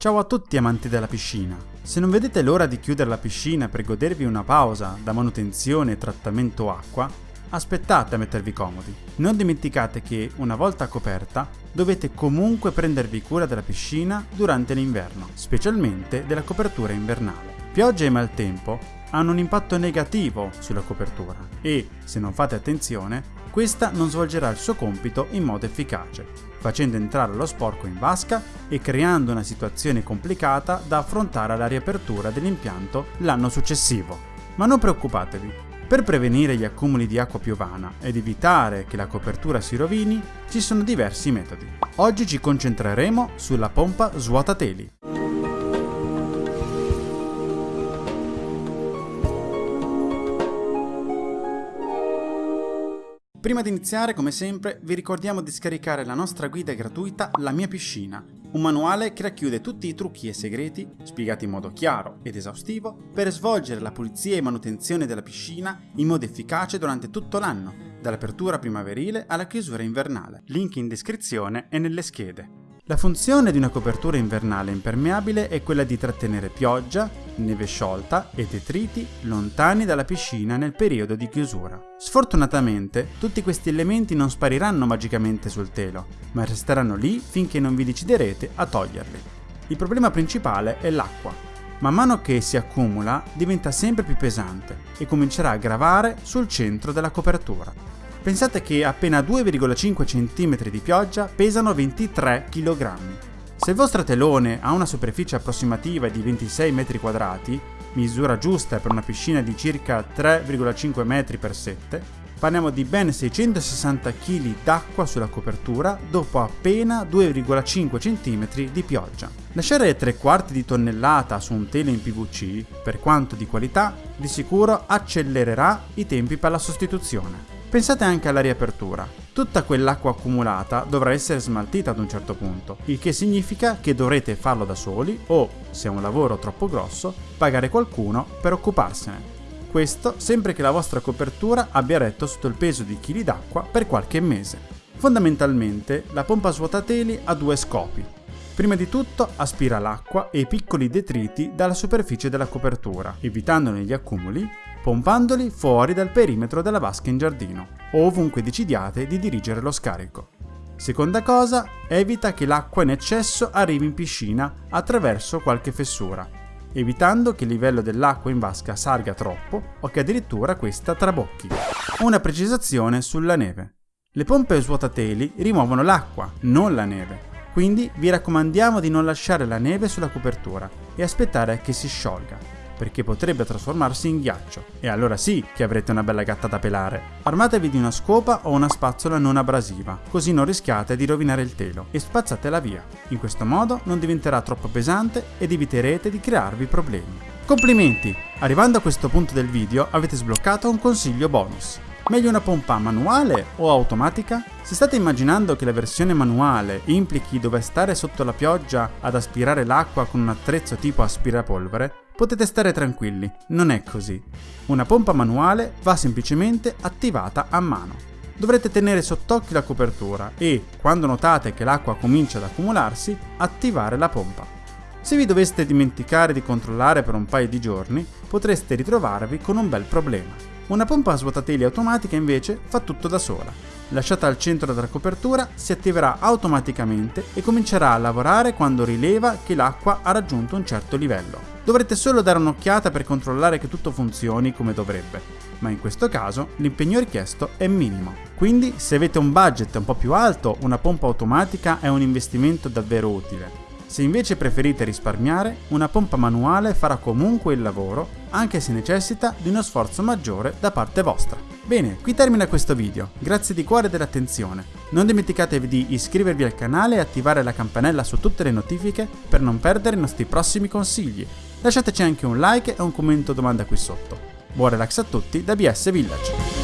Ciao a tutti amanti della piscina! Se non vedete l'ora di chiudere la piscina per godervi una pausa da manutenzione e trattamento acqua, aspettate a mettervi comodi. Non dimenticate che, una volta coperta, dovete comunque prendervi cura della piscina durante l'inverno, specialmente della copertura invernale. Pioggia e maltempo hanno un impatto negativo sulla copertura e, se non fate attenzione, questa non svolgerà il suo compito in modo efficace, facendo entrare lo sporco in vasca e creando una situazione complicata da affrontare alla riapertura dell'impianto l'anno successivo. Ma non preoccupatevi, per prevenire gli accumuli di acqua piovana ed evitare che la copertura si rovini, ci sono diversi metodi. Oggi ci concentreremo sulla pompa svuotateli. Prima di iniziare, come sempre, vi ricordiamo di scaricare la nostra guida gratuita La mia piscina, un manuale che racchiude tutti i trucchi e segreti, spiegati in modo chiaro ed esaustivo, per svolgere la pulizia e manutenzione della piscina in modo efficace durante tutto l'anno, dall'apertura primaverile alla chiusura invernale. Link in descrizione e nelle schede. La funzione di una copertura invernale impermeabile è quella di trattenere pioggia, neve sciolta e detriti lontani dalla piscina nel periodo di chiusura. Sfortunatamente, tutti questi elementi non spariranno magicamente sul telo, ma resteranno lì finché non vi deciderete a toglierli. Il problema principale è l'acqua. Man mano che si accumula, diventa sempre più pesante e comincerà a gravare sul centro della copertura. Pensate che appena 2,5 cm di pioggia pesano 23 kg. Se il vostro telone ha una superficie approssimativa di 26 m2, misura giusta per una piscina di circa 3,5 m x 7, parliamo di ben 660 kg d'acqua sulla copertura dopo appena 2,5 cm di pioggia. Lasciare 3 quarti di tonnellata su un telo in PVC, per quanto di qualità, di sicuro accelererà i tempi per la sostituzione. Pensate anche alla riapertura. Tutta quell'acqua accumulata dovrà essere smaltita ad un certo punto, il che significa che dovrete farlo da soli o, se è un lavoro troppo grosso, pagare qualcuno per occuparsene. Questo sempre che la vostra copertura abbia retto sotto il peso di chili d'acqua per qualche mese. Fondamentalmente, la pompa svuotateli ha due scopi. Prima di tutto aspira l'acqua e i piccoli detriti dalla superficie della copertura, evitandone gli accumuli pompandoli fuori dal perimetro della vasca in giardino ovunque decidiate di dirigere lo scarico. Seconda cosa, evita che l'acqua in eccesso arrivi in piscina attraverso qualche fessura, evitando che il livello dell'acqua in vasca salga troppo o che addirittura questa trabocchi. Una precisazione sulla neve. Le pompe svuotateli rimuovono l'acqua, non la neve, quindi vi raccomandiamo di non lasciare la neve sulla copertura e aspettare che si sciolga perché potrebbe trasformarsi in ghiaccio, e allora sì che avrete una bella gatta da pelare. Armatevi di una scopa o una spazzola non abrasiva, così non rischiate di rovinare il telo, e spazzatela via. In questo modo non diventerà troppo pesante ed eviterete di crearvi problemi. Complimenti! Arrivando a questo punto del video avete sbloccato un consiglio bonus. Meglio una pompa manuale o automatica? Se state immaginando che la versione manuale implichi dover stare sotto la pioggia ad aspirare l'acqua con un attrezzo tipo aspirapolvere, potete stare tranquilli, non è così. Una pompa manuale va semplicemente attivata a mano. Dovrete tenere sott'occhio la copertura e, quando notate che l'acqua comincia ad accumularsi, attivare la pompa. Se vi doveste dimenticare di controllare per un paio di giorni, potreste ritrovarvi con un bel problema. Una pompa a svuotateli automatica invece fa tutto da sola lasciata al centro della copertura, si attiverà automaticamente e comincerà a lavorare quando rileva che l'acqua ha raggiunto un certo livello. Dovrete solo dare un'occhiata per controllare che tutto funzioni come dovrebbe, ma in questo caso l'impegno richiesto è minimo. Quindi se avete un budget un po' più alto, una pompa automatica è un investimento davvero utile. Se invece preferite risparmiare, una pompa manuale farà comunque il lavoro, anche se necessita di uno sforzo maggiore da parte vostra. Bene, qui termina questo video, grazie di cuore dell'attenzione. Non dimenticatevi di iscrivervi al canale e attivare la campanella su tutte le notifiche per non perdere i nostri prossimi consigli. Lasciateci anche un like e un commento domanda qui sotto. Buon relax a tutti da BS Village!